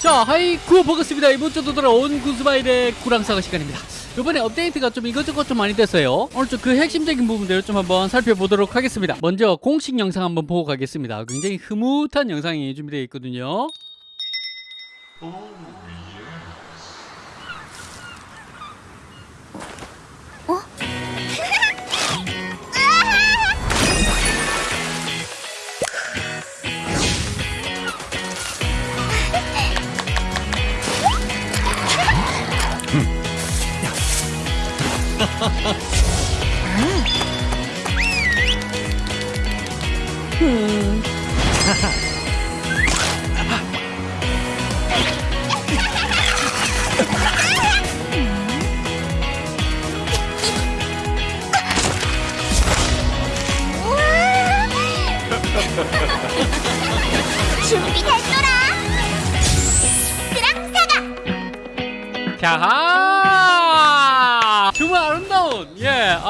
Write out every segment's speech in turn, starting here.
자 하이쿠 버거스입니다. 이번 주도 돌아온 구스바일의 구랑사가 시간입니다. 이번에 업데이트가 좀 이것저것 좀 많이 됐어요. 오늘 좀 그 핵심적인 부분들을 좀 한번 살펴보도록 하겠습니다. 먼저 공식 영상 한번 보고 가겠습니다. 굉장히 흐뭇한 영상이 준비되어 있거든요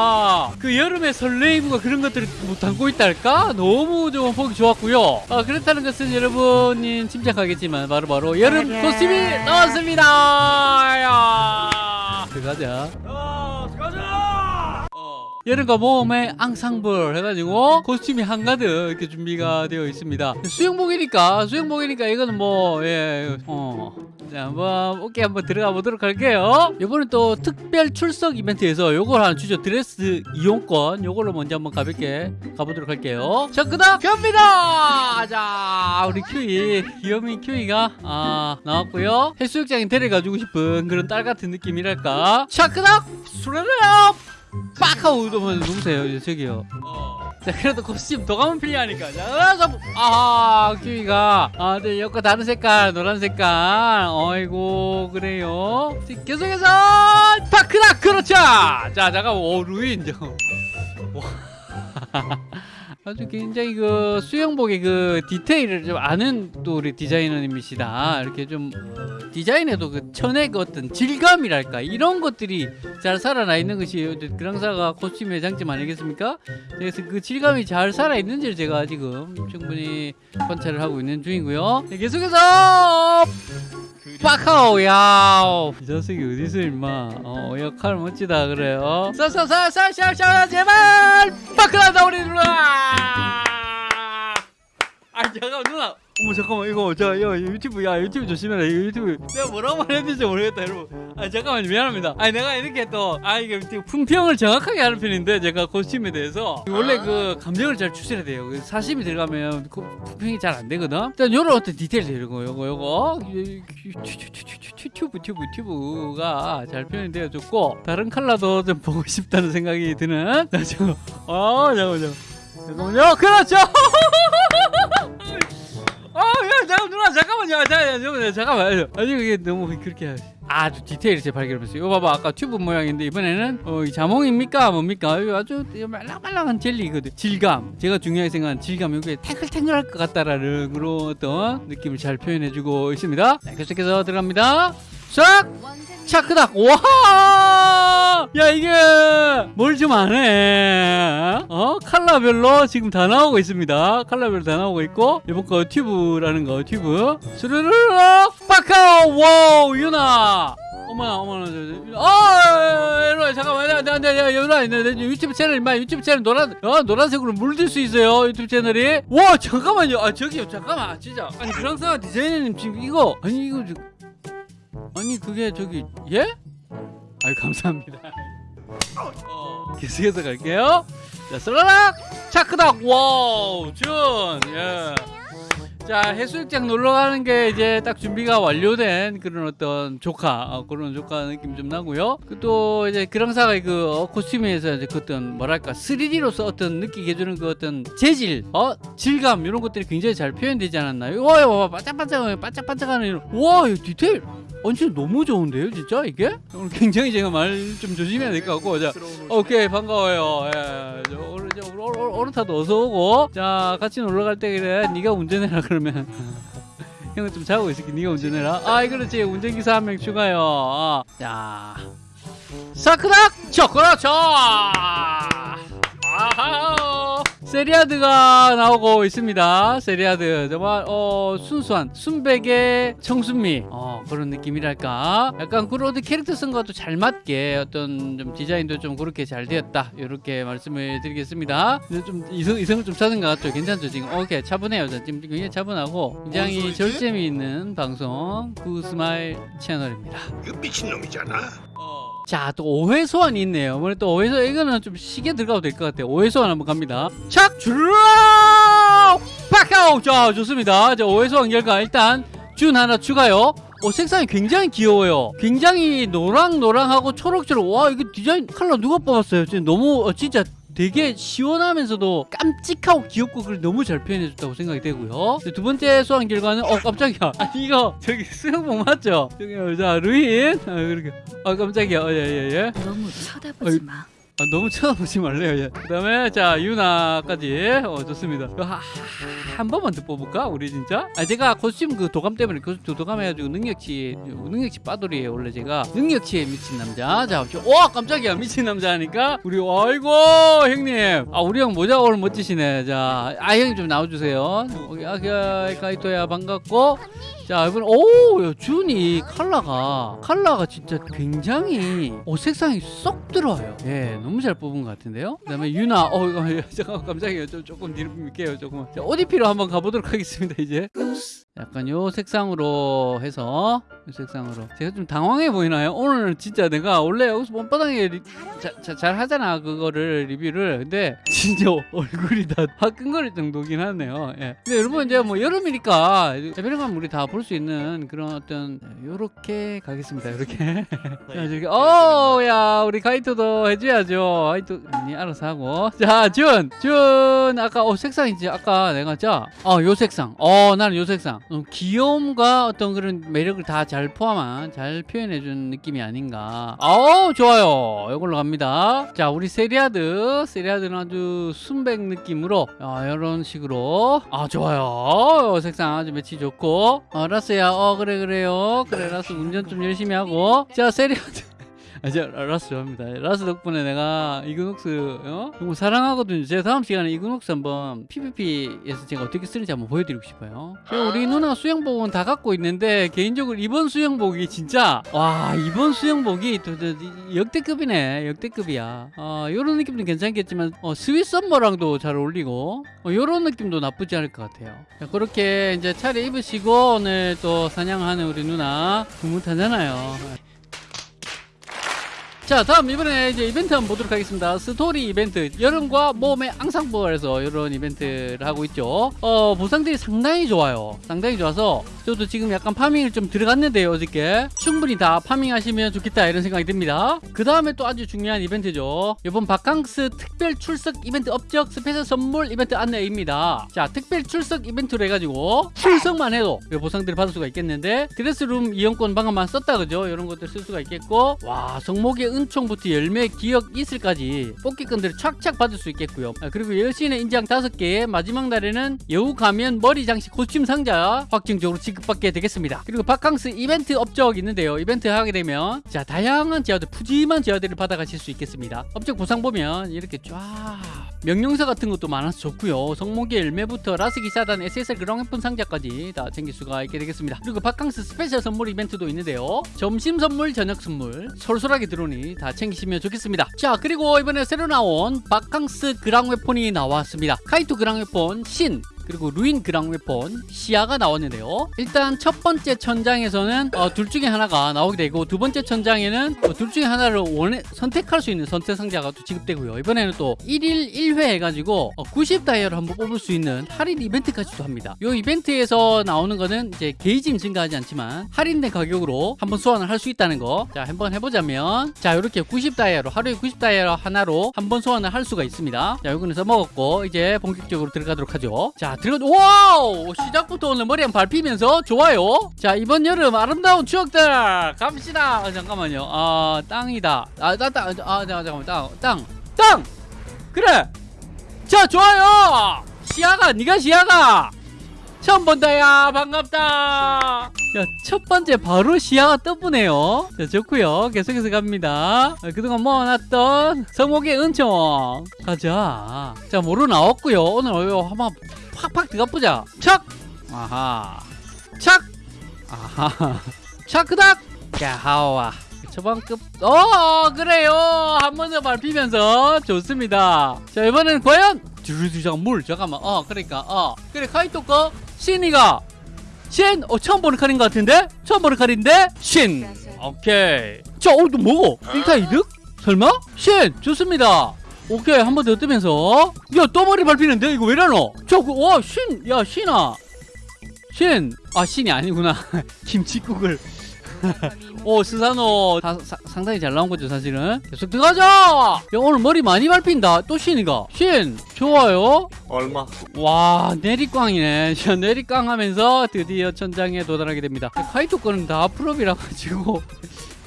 아 그 여름의 설레임과 그런 것들을 뭐 담고 있달까? 너무 좀 보기 좋았고요. 아 그렇다는 것은 여러분이 짐작하겠지만 바로바로 여름 코스튬이 나왔습니다. 야. 들어가자. 여름과 모험의 앙상블 해가지고 코스튬이 한가득 이렇게 준비가 되어 있습니다. 수영복이니까 수영복이니까 이거는 뭐 예, 어. 자 한번 오케이 한번 들어가 보도록 할게요. 이번엔 또 특별 출석 이벤트에서 요걸 하나 주죠. 드레스 이용권. 요걸로 먼저 한번 가볍게 가보도록 할게요. 자 그다음 갑니다! 자 우리 큐이 귀요미 큐이가 아 나왔고요. 해수욕장에 데려가주고 싶은 그런 딸 같은 느낌이랄까. 자 그다음 수레레업 빡! 하고 이제 저기요 자 그래도 더 가면 필요하니까. 자 아하 키위가. 아 네, 여과 다른 색깔 노란 색깔. 어이고 그래요. 자, 계속해서 파크락 그렇죠. 자 잠깐 오 루인 저. 와. 아주 굉장히 그 수영복의 그 디테일을 좀 아는 또 우리 디자이너님이시다. 이렇게 좀 디자인에도 그 천의 그 어떤 질감이랄까 이런 것들이 잘 살아나 있는 것이 그랑사가 코스튬의 장점 아니겠습니까? 그래서 그 질감이 잘 살아 있는지를 제가 지금 충분히 관찰을 하고 있는 중이고요. 네, 계속해서 빠카오 야오. 이 자식이 어디서 임마? 어 역할 멋지다 그래요. 쏴쏴쏴쏴쏴쏴 제발! 빠카라다 우리 아 잠깐 누나. 어머 잠깐만 이거 자 야, 유튜브 야 유튜브 조심해라 이거 유튜브. 내가 뭐라고 될지 모르겠다 여러분. 아 잠깐만 미안합니다. 아니 내가 이렇게 또 아 이게 품평을 정확하게 하는 편인데 제가 코스튬에 대해서. 원래 그 감정을 잘 추스려야 돼요. 그 사심이 들어가면 그 품평이 잘 안 되거든. 일단 요런 어떤 디테일 이런 거 요거 요거. 튜브 튜브 튜브가 잘 표현이 되어 좋고 다른 컬러도 좀 보고 싶다는 생각이 드는. 자 잠깐 아 잠깐만요 잠깐만요 그렇죠 잠깐 누나 잠깐만요. 자, 잠깐만요. 잠깐만 아니 그게 너무 그렇게 아주 디테일이 제 발견했어요. 이거 봐봐. 아까 튜브 모양인데 이번에는 어, 이 자몽입니까? 뭡니까? 아주 말랑말랑한 젤리거든. 질감. 제가 중요하게 생각하는 질감. 이게 탱글탱글할 것 같다라는 그런 어떤 느낌을 잘 표현해주고 있습니다. 자, 계속해서 들어갑니다 싹 차크닥! 와! 야 이게 뭘 좀 안 해 어? 칼라별로 지금 다 나오고 있습니다. 칼라별로 다 나오고 있고 이번 거 튜브라는 거 튜브. 스르르르! 빠카오 와우 유나! 어머나 어머나 아 이리 잠깐만. 나나 유나 내 유튜브 채널 임마 유튜브 채널 노란 어 노란색으로 물들 수 있어요 유튜브 채널이. 와 잠깐만요. 아 저기요 잠깐만. 아, 진짜. 아니 프랑스와 디자이너님 지금 이거 아니 이거 저- 아니 그게 저기 예? 아유 감사합니다. 어, 계속해서 갈게요. 자 슬라락 차크닥 와우 준 예. 자 해수욕장 놀러 가는 게 이제 딱 준비가 완료된 그런 어떤 조카 어, 그런 조카 느낌 좀 나고요. 그또 이제 그랑사가 그 어, 코스튬에서 이제 그 어떤 뭐랄까 3D로서 어떤 느끼게 해주는 그 어떤 재질, 어 질감 이런 것들이 굉장히 잘 표현되지 않았나요? 와, 와 반짝반짝 반짝반짝하는 이런 와 이거 디테일. 어, 진짜 너무 좋은데요, 진짜 이게? 오늘 굉장히 제가 말 좀 조심해야 될 것 같고, 자, 오케이 반가워요. 예, 저 오늘 저 오늘 오늘 오늘 타도 어서 오고, 자 같이 놀러 갈 때 그래, 네가 운전해라 그러 면. 형은 좀 자고 있을게. 네가 운전해라. 아, 그렇지. 운전기사 한 명 추가요. 아, 자, 사크락 쳐, 그렇죠. 아, 아하! 세리아드가 나오고 있습니다. 세리아드 정말 어 순수한 순백의 청순미. 어 그런 느낌이랄까? 약간 그런 어떤 캐릭터성과도 잘 맞게 어떤 좀 디자인도 좀 그렇게 잘 되었다. 이렇게 말씀을 드리겠습니다. 좀 이성, 이성을 좀 찾은 것 같죠 괜찮죠 지금? 오케이 차분해요. 자, 지금 굉장히 차분하고 굉장히? 절제미 있는 방송 구스마일 채널입니다. 그 미친놈이잖아. 자, 또 오해 소환이 있네요. 오늘 또 오해 소환 이거는 좀 시계 들어가도 될 것 같아요. 오해 소환 한번 갑니다. 착 주라! 빡아우! 자, 좋습니다. 자, 오해 소환 결과 일단 준 하나 추가요. 어, 색상이 굉장히 귀여워요. 굉장히 노랑노랑하고 초록초록. 와, 이거 디자인 컬러 누가 뽑았어요? 진짜 너무 어, 진짜 되게 시원하면서도 깜찍하고 귀엽고 그걸 너무 잘 표현해줬다고 생각이 되고요. 두 번째 소환 결과는 어 깜짝이야. 아니 이거 저기 수영복 맞죠? 저기 자 루인 아, 그렇게 아 깜짝이야. 어, 예, 예, 예. 너무 쳐다보지 마. 아, 너무 쳐다보지 말래요. 예. 그 다음에 자 유나까지 어 좋습니다. 하- 한 번만 더 뽑을까? 우리 진짜? 아 제가 코스튬 그 도감 때문에 코스튬 도감 해가지고 능력치 능력치 빠돌이에요 원래 제가 능력치에 미친 남자. 자, 저- 와 깜짝이야 미친 남자니까 우리 아이고 형님. 아 우리 형 모자 오늘 멋지시네. 자, 아 형님 좀 나와주세요. 아기야 카이토야 반갑고. 자 이번 오 야, 준이 컬러가 컬러가 진짜 굉장히 어 색상이 쏙 들어와요 예 너무 잘 뽑은 것 같은데요? 그다음에 유나 어 이거 잠깐 깜짝이야 좀 조금 뒤로 밀게요. 조금 자, 오디피로 한번 가보도록 하겠습니다 이제 약간 요 색상으로 해서 요 색상으로. 제가 좀 당황해 보이나요? 오늘 진짜 내가 원래 여기서 뻔뻔하게 리- 자, 자, 잘 하잖아 그거를 리뷰를. 근데 진짜 얼굴이 다 화끈거릴 정도긴 하네요. 예. 근데 여러분 이제 뭐 여름이니까 에베르만 우리 다 볼 수 있는 그런 어떤 요렇게 가겠습니다 요렇게. 자 저기 어야 우리 카이토도 해줘야죠. 카이토 아니 알아서 하고. 자준준 아까 어 색상이 지 아까 내가 자어요 색상. 어 나는 요 색상. 음, 귀여움과 어떤 그런 매력을 다 잘 포함한 잘 표현해준 느낌이 아닌가. 어 좋아요. 이걸로 갑니다. 자 우리 세리아드. 세리아드는 아주 순백 느낌으로 아 이런 식으로. 아 좋아요. 요 색상 아주 매치 좋고. 어 라스야. 어 그래 그래요. 그래 라스 운전 좀 열심히 하고. 자 세리아드 아, 저 라스 좋아합니다. 라스 덕분에 내가 이그녹스 어? 정말 사랑하거든요. 제가 다음 시간에 이그녹스 한번 PVP에서 제가 어떻게 쓰는지 한번 보여드리고 싶어요. 우리 누나 수영복은 다 갖고 있는데 개인적으로 이번 수영복이 진짜 와 이번 수영복이 역대급이네 역대급이야. 어, 이런 느낌도 괜찮겠지만 어, sweet summer랑도 잘 어울리고 어, 이런 느낌도 나쁘지 않을 것 같아요. 자, 그렇게 이제 차려 입으시고 오늘 또 사냥하는 우리 누나 구뭇하잖아요. 자 다음 이번에 이제 이벤트 한번 보도록 하겠습니다. 스토리 이벤트. 여름과 몸의 앙상블에서 이런 이벤트를 하고 있죠. 어 보상들이 상당히 좋아요. 상당히 좋아서 저도 지금 약간 farming을 좀 들어갔는데요 어저께. 충분히 다 farming하시면 좋겠다 이런 생각이 듭니다. 그 다음에 또 아주 중요한 이벤트죠. 이번 바캉스 특별 출석 이벤트 업적 special 선물 이벤트 안내입니다. 자 특별 출석 이벤트로 해가지고 출석만 해도 이 보상들을 받을 수가 있겠는데 드레스룸 이용권 방금만 썼다 그죠? 이런 것들 쓸 수가 있겠고 와 성목의 은총부터 열매 기억 이슬까지 뽑기권들을 착착 받을 수 있겠고요. 아, 그리고 여신의 인장 5개 마지막 날에는 여우 가면 머리 장식 코스튬 상자 확정적으로 지급받게 되겠습니다. 그리고 바캉스 이벤트 업적 있는데요. 이벤트 하게 되면 자 다양한 재화들 푸짐한 재화들을 받아가실 수 있겠습니다. 업적 보상 보면 이렇게 쫙 명령사 같은 것도 많아서 좋고요. 성목의 열매부터 라스기 사단 SSR 그랑웨폰 상자까지 다 챙길 수가 있게 되겠습니다. 그리고 바캉스 special 선물 이벤트도 있는데요. 점심 선물 저녁 선물. 쏠쏠하게 들어오니 다 챙기시면 좋겠습니다. 자 그리고 이번에 새로 나온 바캉스 그랑웨폰이 나왔습니다. 카이토 그랑웨폰 신 그리고 루인 그랑 웨폰 시야가 나왔는데요. 일단 첫 번째 천장에서는 어, 둘 중에 하나가 나오게 되고 두 번째 천장에는 어, 둘 중에 하나를 원해 선택할 수 있는 선택 상자가 또 지급되고요. 이번에는 또 1일 1회 해가지고 어, 90 다이아를 한번 뽑을 수 있는 할인 이벤트까지도 합니다. 이 이벤트에서 나오는 거는 이제 게이지는 증가하지 않지만 할인된 가격으로 한번 소환을 할 수 있다는 거. 자 한번 해보자면 자 이렇게 90 다이아로 하루에 90 다이아 하나로 한번 소환을 할 수가 있습니다. 자 요거는 써먹었고 이제 본격적으로 들어가도록 하죠. 자 들어 와우 시작부터 오늘 머리 한번 밟히면서 좋아요. 자 이번 여름 아름다운 추억들 갑시다. 아, 잠깐만요. 아 땅이다. 아땅땅아 잠깐만 땅 땅. 땅. 그래. 자 좋아요. 시야가 네가 시야가. 처음 본다야 반갑다 야첫 번째 바로 시야가 떠보네요. 자 좋고요. 계속해서 갑니다. 아, 그동안 모아놨던 성목의 은총. 가자. 자 모루 나왔고요. 오늘 어, 한번 팍팍 들어가보자. 척 아하. 착 아하. 차크닥! 야하와. 초반급 어 그래요. 한 번 더 밟히면서 좋습니다. 자 이번엔 과연 두루두장 물 잠깐만. 어 그러니까 어. 그래 카이토 거 신이가 신! 어 처음 보는 칼인 것 같은데? 처음 보는 칼인데? 신! 오케이 자 오늘 또 뭐고? 1타 2득? 설마? 신! 좋습니다 오케이 한 번 더 뜨면서 야 또 머리 밟히는데 이거 왜라노? 저와 신! 야 신아 신! 아 신이 아니구나 김치국을 오 스사노 다- 사- 상당히 잘 나온 거죠 사실은. 계속 들어가자 야 오늘 머리 많이 밟힌다. 또 신이가. 신 좋아요. 얼마? 와 내리꽝이네. 자 내리꽝 하면서 드디어 천장에 도달하게 됩니다. 카이토 거는 다 프로비라 가지고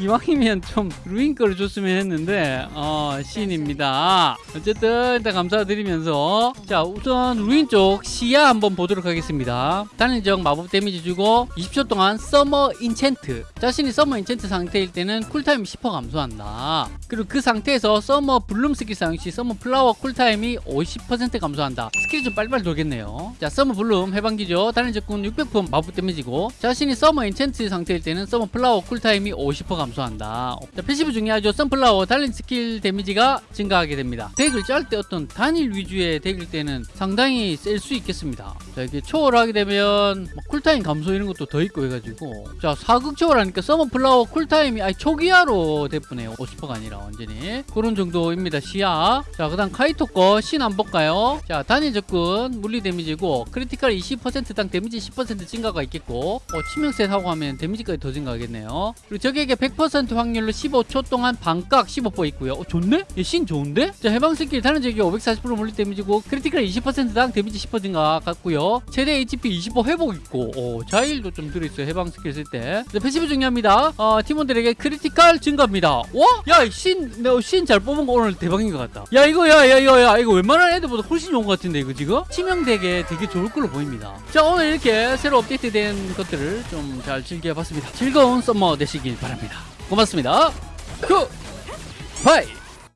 이왕이면 좀 루인 거를 줬으면 했는데 어 신입니다. 어쨌든 일단 감사드리면서 자 우선 루인 쪽 시야 한번 보도록 하겠습니다. 단일적 마법 데미지 주고 20초 동안 Summer Enchant. 자신이 Summer Enchant 상태일 때는 cool time 10% 감소한다. 그리고 그 상태에서 Summer Bloom 스킬 사용 시 Summer Flower cool time이 50% 감소한다. 스킬이 좀 빨리빨리 돌겠네요. 자 Summer Bloom 해방기죠. 단일 적군 600% 마법 데미지고 자신이 Summer Enchant 상태일 때는 Summer Flower cool time이 50% 감소 한다. 자 passive 중요하죠 선플라워 달린 스킬 데미지가 증가하게 됩니다. 덱을 짤 때 어떤 단일 위주의 덱일 때는 상당히 셀 수 있겠습니다. 자 이게 초월하게 되면 뭐 cool time 감소 이런 것도 더 있고 해가지고. 자 사극 초월하니까 Summer Flower cool time이 아니 초기화로 됐쁘네요 50%가 아니라 완전히 그런 정도입니다. 시야. 자 그 다음 카이토 거신 한번 볼까요? 자 단일 적군 물리 데미지고 critical 20%당 데미지 10% 증가가 있겠고. 어, 치명세 사고 하면 데미지까지 더 증가하겠네요. 그리고 적에게 100% 확률로 15초 동안 방깎 15% 있고요. 어, 좋네? 얘신 좋은데? 자 해방 스킬 다른 적이 540% 물리 데미지고 critical 20%당 데미지 10% 증가 같고요. 최대 HP 25 회복 있고 어, 자힐도 좀 들어있어요 해방 스킬 쓸때. passive 중요합니다. 어, 팀원들에게 critical 증가입니다. 와? 야신신 잘 뽑은 거 오늘 대박인 것 같다. 야 이거 야 야 이거 야 이거 웬만한 애들보다 훨씬 좋은 것 같은데 이거 지금? 치명덱에 되게 좋을 걸로 보입니다. 자 오늘 이렇게 새로 업데이트된 것들을 좀 잘 즐겨봤습니다. 즐거운 summer 되시길 바랍니다 고맙습니다. 그 바이